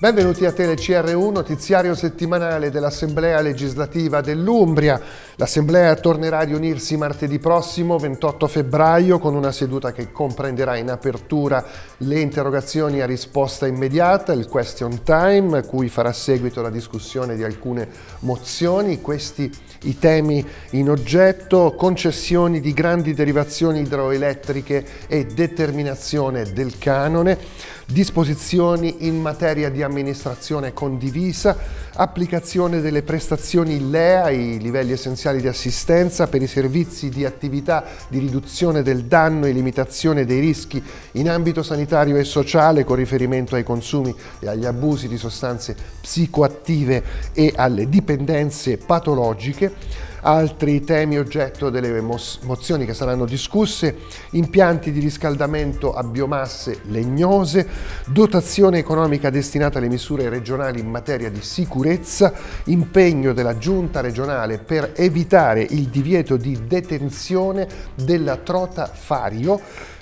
Benvenuti a TeleCR1, notiziario settimanale dell'Assemblea legislativa dell'Umbria. L'Assemblea tornerà a riunirsi martedì prossimo, 28 febbraio, con una seduta che comprenderà in apertura le interrogazioni a risposta immediata, il question time, cui farà seguito la discussione di alcune mozioni. Questi i temi in oggetto, concessioni di grandi derivazioni idroelettriche e determinazione del canone, disposizioni in materia di amministrazione condivisa, applicazione delle prestazioni LEA, i livelli essenziali di assistenza per i servizi di attività di riduzione del danno e limitazione dei rischi in ambito sanitario e sociale con riferimento ai consumi e agli abusi di sostanze psicoattive e alle dipendenze patologiche, Altri temi oggetto delle mozioni che saranno discusse, impianti di riscaldamento a biomasse legnose, dotazione economica destinata alle misure regionali in materia di sicurezza, impegno della giunta regionale per evitare il divieto di detenzione della trota fario,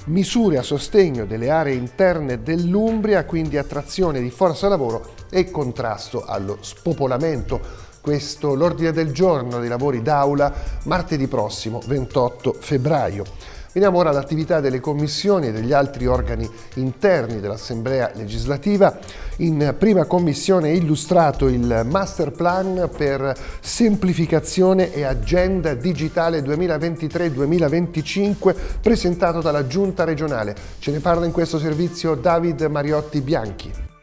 misure a sostegno delle aree interne dell'Umbria, quindi attrazione di forza lavoro e contrasto allo spopolamento questo l'ordine del giorno dei lavori d'aula martedì prossimo 28 febbraio. Veniamo ora all'attività delle commissioni e degli altri organi interni dell'Assemblea legislativa. In prima commissione è illustrato il master plan per semplificazione e agenda digitale 2023-2025 presentato dalla Giunta regionale. Ce ne parla in questo servizio David Mariotti Bianchi.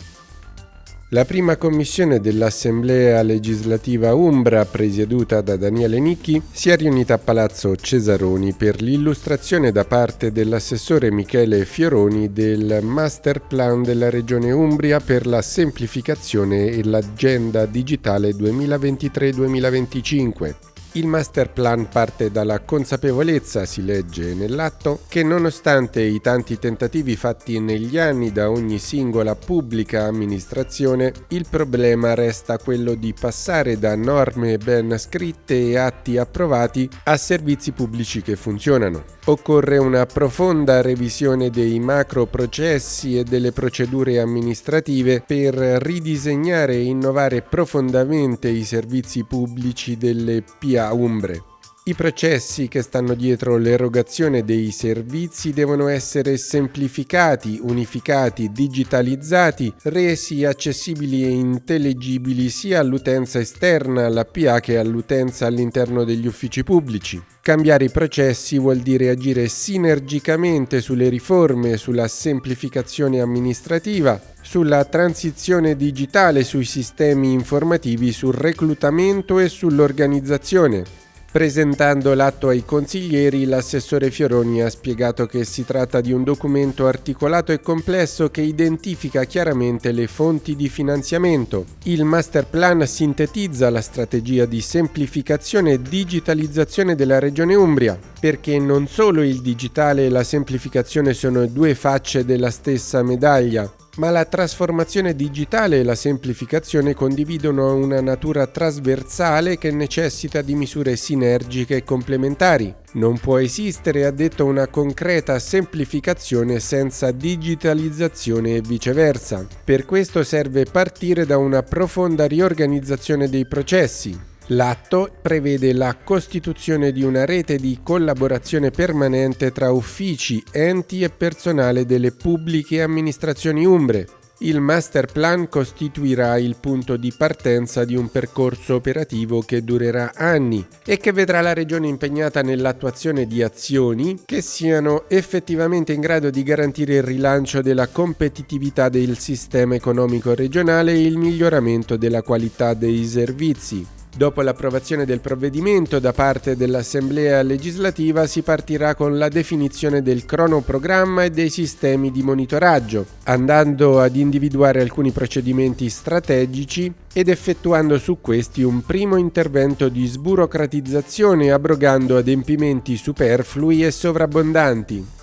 La prima commissione dell'Assemblea legislativa Umbra, presieduta da Daniele Nicchi, si è riunita a Palazzo Cesaroni per l'illustrazione da parte dell'assessore Michele Fioroni del master plan della Regione Umbria per la semplificazione e l'agenda digitale 2023-2025. Il master plan parte dalla consapevolezza, si legge nell'atto, che nonostante i tanti tentativi fatti negli anni da ogni singola pubblica amministrazione, il problema resta quello di passare da norme ben scritte e atti approvati a servizi pubblici che funzionano. Occorre una profonda revisione dei macro processi e delle procedure amministrative per ridisegnare e innovare profondamente i servizi pubblici delle PA a Umbre. I processi che stanno dietro l'erogazione dei servizi devono essere semplificati, unificati, digitalizzati, resi accessibili e intelligibili sia all'utenza esterna alla PA che all'utenza all'interno degli uffici pubblici. Cambiare i processi vuol dire agire sinergicamente sulle riforme, sulla semplificazione amministrativa, sulla transizione digitale, sui sistemi informativi, sul reclutamento e sull'organizzazione. Presentando l'atto ai consiglieri, l'assessore Fioroni ha spiegato che si tratta di un documento articolato e complesso che identifica chiaramente le fonti di finanziamento. Il master plan sintetizza la strategia di semplificazione e digitalizzazione della Regione Umbria, perché non solo il digitale e la semplificazione sono due facce della stessa medaglia, ma la trasformazione digitale e la semplificazione condividono una natura trasversale che necessita di misure sinergiche e complementari. Non può esistere, ha detto, una concreta semplificazione senza digitalizzazione e viceversa. Per questo serve partire da una profonda riorganizzazione dei processi, L'atto prevede la costituzione di una rete di collaborazione permanente tra uffici, enti e personale delle pubbliche amministrazioni umbre. Il master plan costituirà il punto di partenza di un percorso operativo che durerà anni e che vedrà la Regione impegnata nell'attuazione di azioni che siano effettivamente in grado di garantire il rilancio della competitività del sistema economico regionale e il miglioramento della qualità dei servizi. Dopo l'approvazione del provvedimento da parte dell'Assemblea legislativa si partirà con la definizione del cronoprogramma e dei sistemi di monitoraggio, andando ad individuare alcuni procedimenti strategici ed effettuando su questi un primo intervento di sburocratizzazione abrogando adempimenti superflui e sovrabbondanti.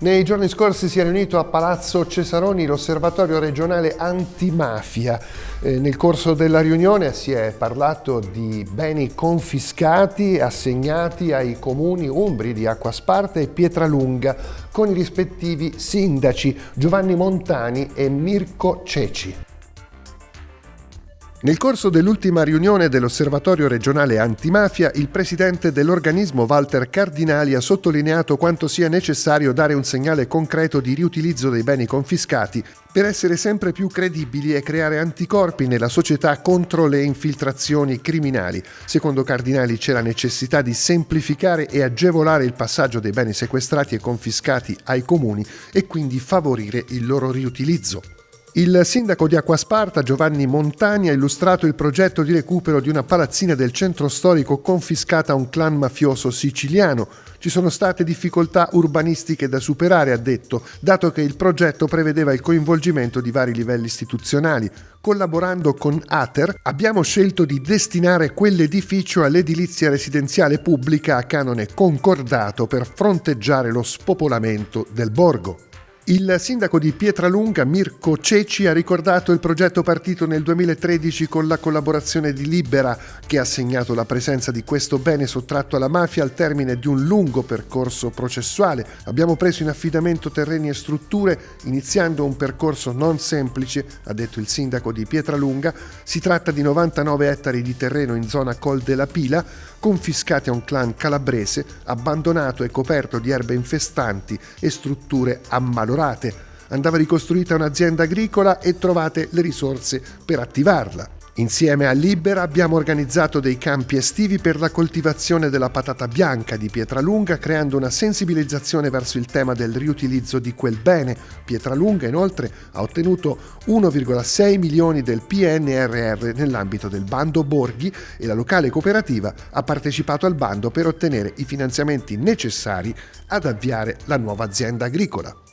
Nei giorni scorsi si è riunito a Palazzo Cesaroni l'osservatorio regionale antimafia. Eh, nel corso della riunione si è parlato di beni confiscati assegnati ai comuni umbri di Acquasparta e Pietralunga con i rispettivi sindaci Giovanni Montani e Mirko Ceci. Nel corso dell'ultima riunione dell'Osservatorio regionale antimafia, il presidente dell'organismo Walter Cardinali ha sottolineato quanto sia necessario dare un segnale concreto di riutilizzo dei beni confiscati per essere sempre più credibili e creare anticorpi nella società contro le infiltrazioni criminali. Secondo Cardinali c'è la necessità di semplificare e agevolare il passaggio dei beni sequestrati e confiscati ai comuni e quindi favorire il loro riutilizzo. Il sindaco di Acquasparta, Giovanni Montani, ha illustrato il progetto di recupero di una palazzina del centro storico confiscata a un clan mafioso siciliano. Ci sono state difficoltà urbanistiche da superare, ha detto, dato che il progetto prevedeva il coinvolgimento di vari livelli istituzionali. Collaborando con Ater abbiamo scelto di destinare quell'edificio all'edilizia residenziale pubblica a canone concordato per fronteggiare lo spopolamento del borgo. Il sindaco di Pietralunga, Mirko Ceci, ha ricordato il progetto partito nel 2013 con la collaborazione di Libera, che ha segnato la presenza di questo bene sottratto alla mafia al termine di un lungo percorso processuale. Abbiamo preso in affidamento terreni e strutture, iniziando un percorso non semplice, ha detto il sindaco di Pietralunga. Si tratta di 99 ettari di terreno in zona Col della Pila, confiscati a un clan calabrese, abbandonato e coperto di erbe infestanti e strutture ammalorate. Andava ricostruita un'azienda agricola e trovate le risorse per attivarla. Insieme a Libera abbiamo organizzato dei campi estivi per la coltivazione della patata bianca di Pietralunga, creando una sensibilizzazione verso il tema del riutilizzo di quel bene. Pietralunga inoltre ha ottenuto 1,6 milioni del PNRR nell'ambito del bando Borghi e la locale cooperativa ha partecipato al bando per ottenere i finanziamenti necessari ad avviare la nuova azienda agricola.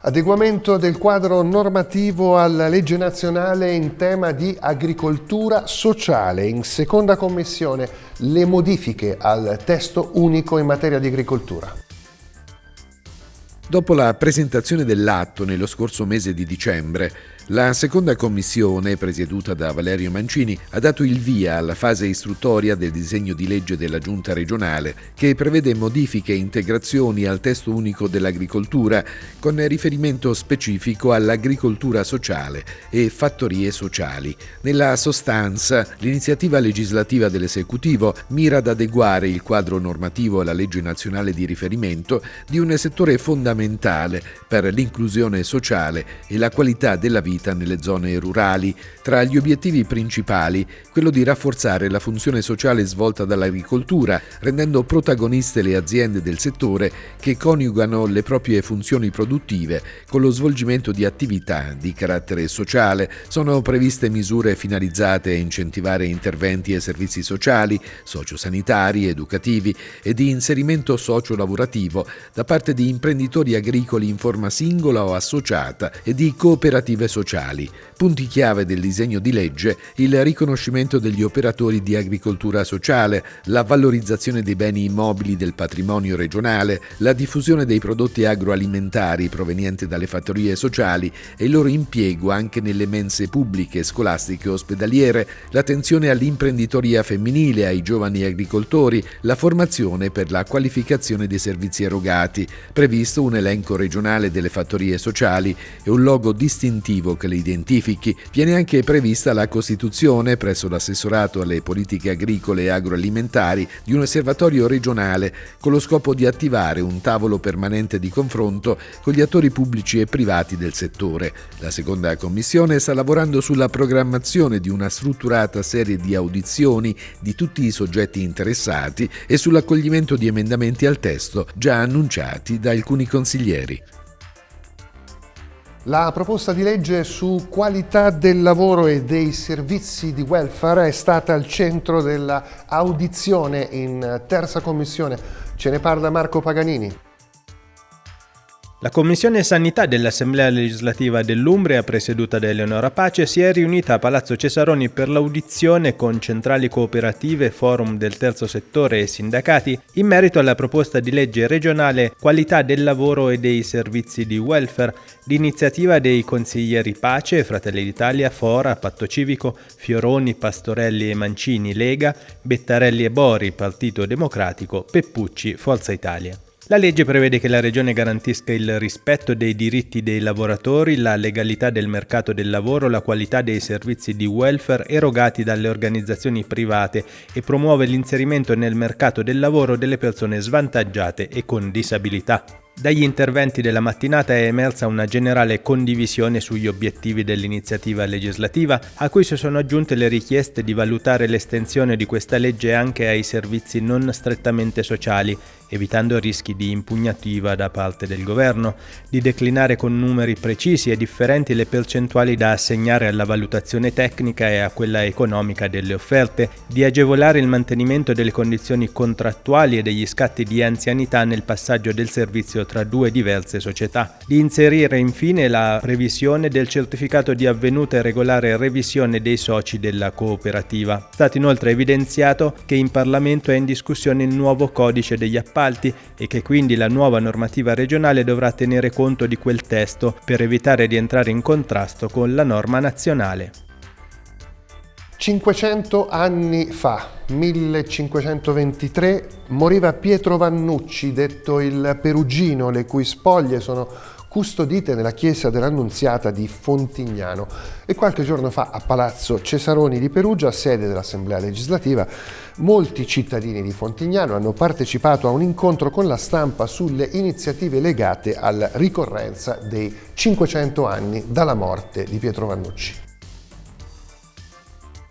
Adeguamento del quadro normativo alla legge nazionale in tema di agricoltura sociale. In seconda commissione le modifiche al testo unico in materia di agricoltura. Dopo la presentazione dell'atto nello scorso mese di dicembre, la seconda commissione, presieduta da Valerio Mancini, ha dato il via alla fase istruttoria del disegno di legge della Giunta regionale che prevede modifiche e integrazioni al testo unico dell'agricoltura con riferimento specifico all'agricoltura sociale e fattorie sociali. Nella sostanza, l'iniziativa legislativa dell'esecutivo mira ad adeguare il quadro normativo alla legge nazionale di riferimento di un settore fondamentale per l'inclusione sociale e la qualità della vita nelle zone rurali. Tra gli obiettivi principali quello di rafforzare la funzione sociale svolta dall'agricoltura, rendendo protagoniste le aziende del settore che coniugano le proprie funzioni produttive con lo svolgimento di attività di carattere sociale. Sono previste misure finalizzate a incentivare interventi e servizi sociali, sociosanitari, educativi e di inserimento socio-lavorativo da parte di imprenditori agricoli in forma singola o associata e di cooperative sociali. Punti chiave del disegno di legge il riconoscimento degli operatori di agricoltura sociale, la valorizzazione dei beni immobili del patrimonio regionale, la diffusione dei prodotti agroalimentari provenienti dalle fattorie sociali e il loro impiego anche nelle mense pubbliche, scolastiche e ospedaliere, l'attenzione all'imprenditoria femminile, ai giovani agricoltori, la formazione per la qualificazione dei servizi erogati, previsto un elenco regionale delle fattorie sociali e un logo distintivo che le identifichi, viene anche prevista la costituzione presso l'assessorato alle politiche agricole e agroalimentari di un osservatorio regionale con lo scopo di attivare un tavolo permanente di confronto con gli attori pubblici e privati del settore. La seconda commissione sta lavorando sulla programmazione di una strutturata serie di audizioni di tutti i soggetti interessati e sull'accoglimento di emendamenti al testo già annunciati da alcuni consiglieri. La proposta di legge su qualità del lavoro e dei servizi di welfare è stata al centro dell'audizione in terza commissione. Ce ne parla Marco Paganini. La Commissione Sanità dell'Assemblea legislativa dell'Umbria, presieduta da Eleonora Pace, si è riunita a Palazzo Cesaroni per l'audizione con centrali cooperative, forum del terzo settore e sindacati in merito alla proposta di legge regionale Qualità del lavoro e dei servizi di welfare, d'iniziativa dei consiglieri Pace, Fratelli d'Italia, Fora, Patto Civico, Fioroni, Pastorelli e Mancini, Lega, Bettarelli e Bori, Partito Democratico, Peppucci, Forza Italia. La legge prevede che la Regione garantisca il rispetto dei diritti dei lavoratori, la legalità del mercato del lavoro, la qualità dei servizi di welfare erogati dalle organizzazioni private e promuove l'inserimento nel mercato del lavoro delle persone svantaggiate e con disabilità. Dagli interventi della mattinata è emersa una generale condivisione sugli obiettivi dell'iniziativa legislativa, a cui si sono aggiunte le richieste di valutare l'estensione di questa legge anche ai servizi non strettamente sociali, evitando rischi di impugnativa da parte del governo, di declinare con numeri precisi e differenti le percentuali da assegnare alla valutazione tecnica e a quella economica delle offerte, di agevolare il mantenimento delle condizioni contrattuali e degli scatti di anzianità nel passaggio del servizio tra due diverse società, di inserire infine la previsione del certificato di avvenuta e regolare revisione dei soci della cooperativa. È stato inoltre evidenziato che in Parlamento è in discussione il nuovo codice degli appalti e che quindi la nuova normativa regionale dovrà tenere conto di quel testo per evitare di entrare in contrasto con la norma nazionale. 500 anni fa, 1523, moriva Pietro Vannucci, detto il Perugino, le cui spoglie sono custodite nella chiesa dell'Annunziata di Fontignano e qualche giorno fa a Palazzo Cesaroni di Perugia, sede dell'Assemblea legislativa, molti cittadini di Fontignano hanno partecipato a un incontro con la stampa sulle iniziative legate alla ricorrenza dei 500 anni dalla morte di Pietro Vannucci.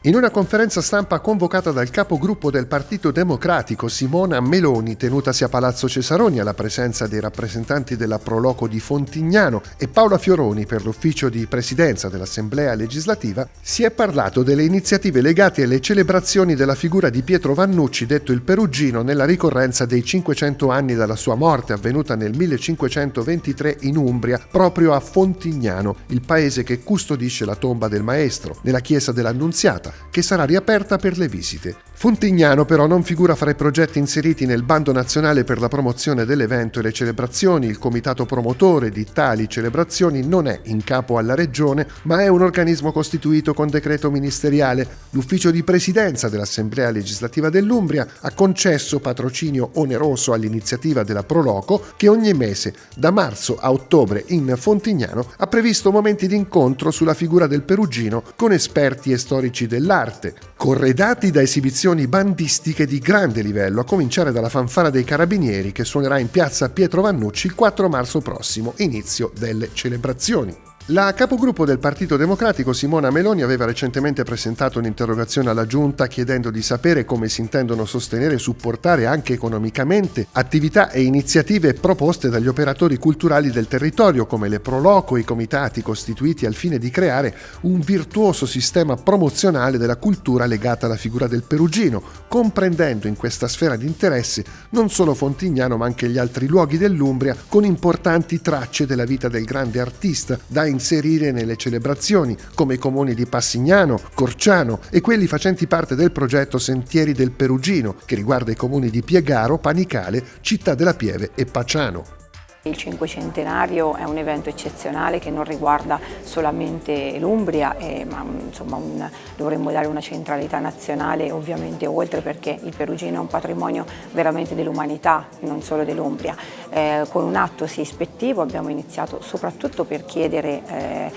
In una conferenza stampa convocata dal capogruppo del Partito Democratico Simona Meloni, tenutasi a Palazzo Cesaroni alla presenza dei rappresentanti della Proloco di Fontignano e Paola Fioroni per l'ufficio di presidenza dell'Assemblea legislativa, si è parlato delle iniziative legate alle celebrazioni della figura di Pietro Vannucci, detto il Perugino, nella ricorrenza dei 500 anni dalla sua morte avvenuta nel 1523 in Umbria, proprio a Fontignano, il paese che custodisce la tomba del maestro, nella chiesa dell'Annunziata che sarà riaperta per le visite. Fontignano però non figura fra i progetti inseriti nel bando nazionale per la promozione dell'evento e le celebrazioni. Il comitato promotore di tali celebrazioni non è in capo alla regione, ma è un organismo costituito con decreto ministeriale. L'ufficio di presidenza dell'Assemblea legislativa dell'Umbria ha concesso patrocinio oneroso all'iniziativa della Proloco che ogni mese, da marzo a ottobre in Fontignano, ha previsto momenti di incontro sulla figura del Perugino con esperti e storici dell'arte, corredati da esibizioni bandistiche di grande livello, a cominciare dalla fanfara dei carabinieri che suonerà in piazza Pietro Vannucci il 4 marzo prossimo, inizio delle celebrazioni. La capogruppo del Partito Democratico Simona Meloni aveva recentemente presentato un'interrogazione alla Giunta chiedendo di sapere come si intendono sostenere e supportare anche economicamente attività e iniziative proposte dagli operatori culturali del territorio come le Proloco e i comitati costituiti al fine di creare un virtuoso sistema promozionale della cultura legata alla figura del perugino, comprendendo in questa sfera di interesse non solo Fontignano ma anche gli altri luoghi dell'Umbria con importanti tracce della vita del grande artista da inserire nelle celebrazioni, come i comuni di Passignano, Corciano e quelli facenti parte del progetto Sentieri del Perugino, che riguarda i comuni di Piegaro, Panicale, Città della Pieve e Paciano. Il cinquecentenario è un evento eccezionale che non riguarda solamente l'Umbria, eh, ma insomma un, dovremmo dare una centralità nazionale ovviamente oltre perché il Perugino è un patrimonio veramente dell'umanità, non solo dell'Umbria. Eh, con un atto sì ispettivo abbiamo iniziato soprattutto per chiedere eh,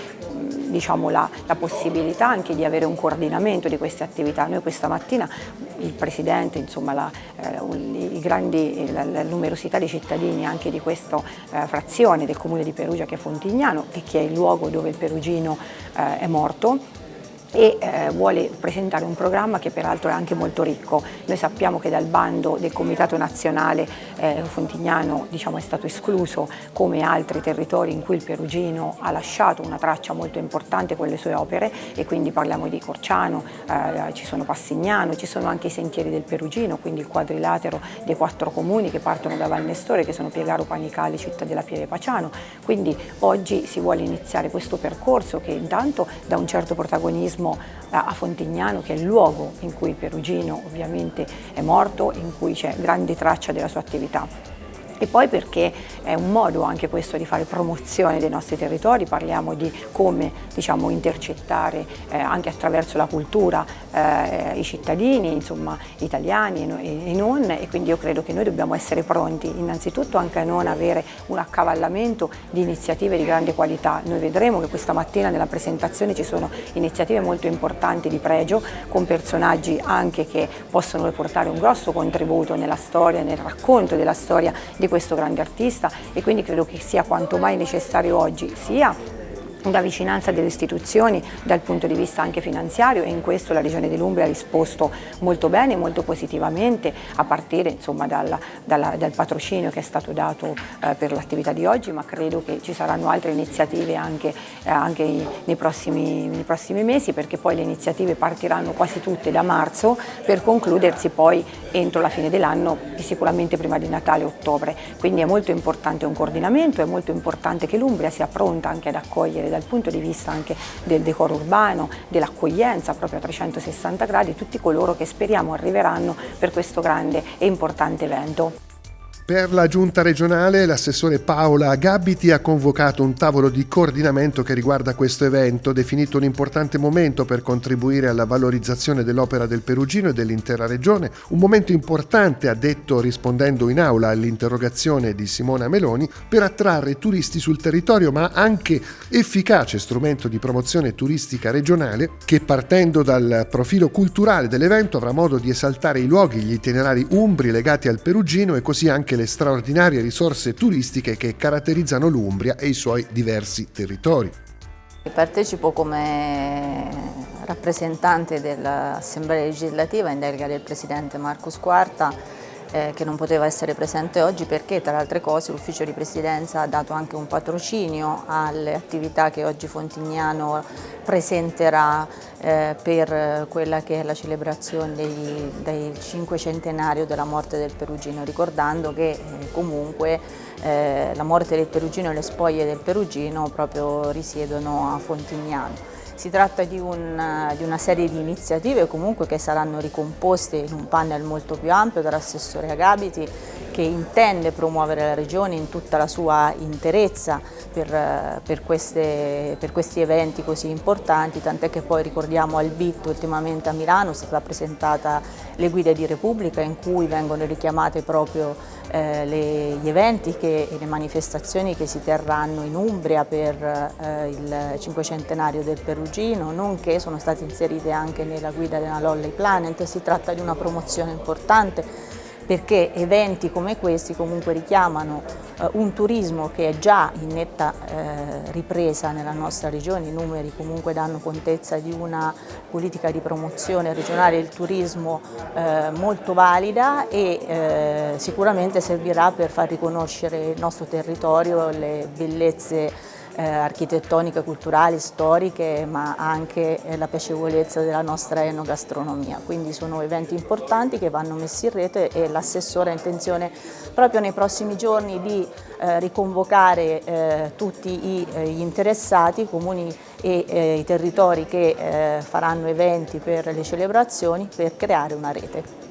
diciamo, la, la, possibilità anche di avere un coordinamento di queste attività. Noi questa mattina il Presidente, insomma, la, grandi, la, la, numerosità di cittadini anche di questa eh, frazione del Comune di Perugia che è Fontignano e che è il luogo dove il perugino eh, è morto, e eh, vuole presentare un programma che peraltro è anche molto ricco. Noi sappiamo che dal bando del Comitato Nazionale eh, Fontignano diciamo, è stato escluso come altri territori in cui il Perugino ha lasciato una traccia molto importante con le sue opere e quindi parliamo di Corciano, eh, ci sono Passignano, ci sono anche i sentieri del Perugino, quindi il quadrilatero dei quattro comuni che partono da Valnestore che sono Piegaro, Panicali, Città della Pieve Paciano. Quindi oggi si vuole iniziare questo percorso che intanto dà un certo protagonismo turismo a Fontignano che è il luogo in cui Perugino ovviamente è morto, in cui c'è grande traccia della sua attività e poi perché è un modo anche questo di fare promozione dei nostri territori, parliamo di come diciamo, intercettare eh, anche attraverso la cultura eh, i cittadini, insomma italiani e, non e quindi io credo che noi dobbiamo essere pronti. Innanzitutto anche a non avere un accavallamento di iniziative di grande qualità, noi vedremo che questa mattina nella presentazione ci sono iniziative molto importanti di pregio con personaggi anche che possono portare un grosso contributo nella storia, nel racconto della storia di questo grande artista e quindi credo che sia quanto mai necessario oggi sia una vicinanza delle istituzioni dal punto di vista anche finanziario e in questo la Regione dell'Umbria ha risposto molto bene, molto positivamente a partire insomma, dalla, dalla, dal patrocinio che è stato dato eh, per l'attività di oggi ma credo che ci saranno altre iniziative anche, eh, anche nei, prossimi, nei, prossimi, mesi perché poi le iniziative partiranno quasi tutte da marzo per concludersi poi entro la fine dell'anno sicuramente prima di Natale ottobre. Quindi è molto importante un coordinamento, è molto importante che l'Umbria sia pronta anche ad accogliere dal punto di vista anche del decoro urbano, dell'accoglienza proprio a 360 gradi, tutti coloro che speriamo arriveranno per questo grande e importante evento. Per la giunta regionale l'assessore Paola Gabiti ha convocato un tavolo di coordinamento che riguarda questo evento, definito un importante momento per contribuire alla valorizzazione dell'opera del Perugino e dell'intera regione, un momento importante, ha detto rispondendo in aula all'interrogazione di Simona Meloni, per attrarre turisti sul territorio, ma anche efficace strumento di promozione turistica regionale che partendo dal profilo culturale dell'evento avrà modo di esaltare i luoghi, gli itinerari umbri legati al Perugino e così anche le straordinarie risorse turistiche che caratterizzano l'Umbria e i suoi diversi territori. Partecipo come rappresentante dell'Assemblea legislativa in delega del Presidente Marcus Quarta eh, che non poteva essere presente oggi perché tra le altre cose l'ufficio di presidenza ha dato anche un patrocinio alle attività che oggi Fontignano presenterà eh, per quella che è la celebrazione del cinquecentenario della morte del Perugino, ricordando che eh, comunque eh, la morte del Perugino e le spoglie del Perugino proprio risiedono a Fontignano. Si tratta di, un, di, una serie di iniziative comunque che saranno ricomposte in un panel molto più ampio dall'assessore Agabiti che intende promuovere la Regione in tutta la sua interezza per, per, queste, per questi eventi così importanti, tant'è che poi ricordiamo al BIT ultimamente a Milano, è stata presentata le guide di Repubblica in cui vengono richiamate proprio eh, le, gli eventi e le manifestazioni che si terranno in Umbria per eh, il cinquecentenario del Perugino, nonché sono state inserite anche nella guida della Lolley Planet. Si tratta di una promozione importante perché eventi come questi comunque richiamano eh, un turismo che è già in netta eh, ripresa nella nostra regione, i numeri comunque danno contezza di una politica di promozione regionale del turismo eh, molto valida e eh, sicuramente servirà per far riconoscere il nostro territorio, le bellezze eh, architettoniche, culturali, storiche, ma anche eh, la piacevolezza della nostra enogastronomia. Quindi sono eventi importanti che vanno messi in rete e l'assessore ha intenzione proprio nei prossimi giorni di eh, riconvocare eh, tutti i, eh, gli interessati, i comuni e eh, i territori che faranno eventi per le celebrazioni per creare una rete.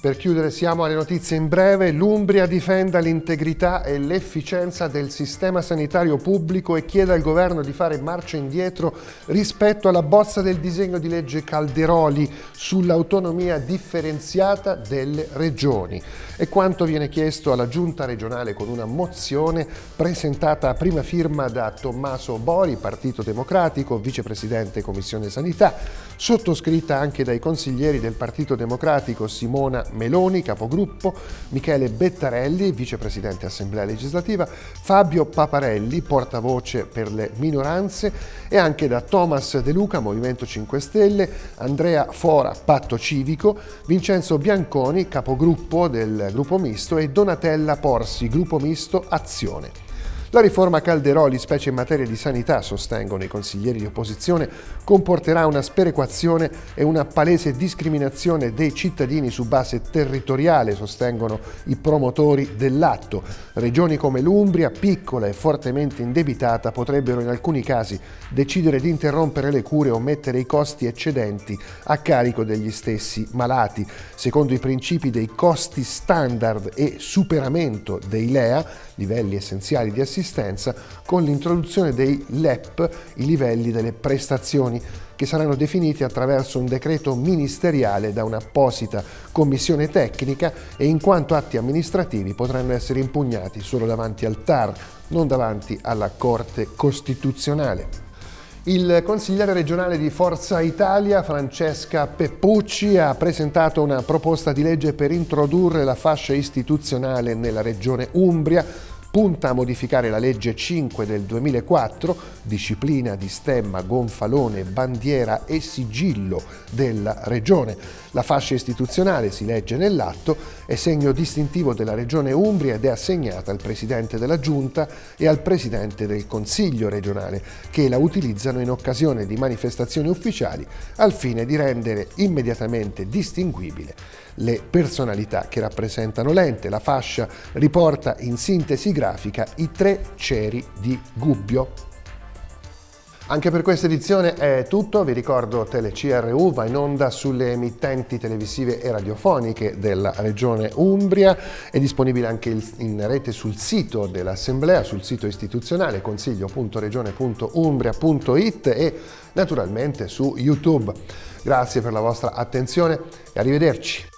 Per chiudere siamo alle notizie in breve. L'Umbria difenda l'integrità e l'efficienza del sistema sanitario pubblico e chiede al governo di fare marcia indietro rispetto alla bozza del disegno di legge Calderoli sull'autonomia differenziata delle regioni. E quanto viene chiesto alla giunta regionale con una mozione presentata a prima firma da Tommaso Bori, Partito Democratico, vicepresidente Commissione Sanità, sottoscritta anche dai consiglieri del Partito Democratico Simona Meloni, capogruppo, Michele Bettarelli, vicepresidente Assemblea Legislativa, Fabio Paparelli, portavoce per le minoranze e anche da Thomas De Luca, Movimento 5 Stelle, Andrea Fora, Patto Civico, Vincenzo Bianconi, capogruppo del gruppo misto e Donatella Porsi, gruppo misto Azione. La riforma Calderoli, specie in materia di sanità, sostengono i consiglieri di opposizione, comporterà una sperequazione e una palese discriminazione dei cittadini su base territoriale, sostengono i promotori dell'atto. Regioni come l'Umbria, piccola e fortemente indebitata, potrebbero in alcuni casi decidere di interrompere le cure o mettere i costi eccedenti a carico degli stessi malati. Secondo i principi dei costi standard e superamento dei LEA, livelli essenziali di assistenza, assistenza con l'introduzione dei LEP, i livelli delle prestazioni, che saranno definiti attraverso un decreto ministeriale da un'apposita commissione tecnica e in quanto atti amministrativi potranno essere impugnati solo davanti al TAR, non davanti alla Corte Costituzionale. Il consigliere regionale di Forza Italia, Francesca Peppucci, ha presentato una proposta di legge per introdurre la fascia istituzionale nella regione Umbria punta a modificare la legge 5 del 2004, disciplina di stemma, gonfalone, bandiera e sigillo della regione. La fascia istituzionale, si legge nell'atto, è segno distintivo della regione Umbria ed è assegnata al Presidente della Giunta e al Presidente del Consiglio regionale, che la utilizzano in occasione di manifestazioni ufficiali al fine di rendere immediatamente distinguibile le personalità che rappresentano l'ente. La fascia riporta in sintesi grafica i tre ceri di Gubbio. Anche per questa edizione è tutto, vi ricordo TeleCRU va in onda sulle emittenti televisive e radiofoniche della regione Umbria, è disponibile anche in rete sul sito dell'Assemblea, sul sito istituzionale consiglio.regione.umbria.it e naturalmente su YouTube. Grazie per la vostra attenzione e arrivederci.